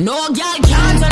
No girl can't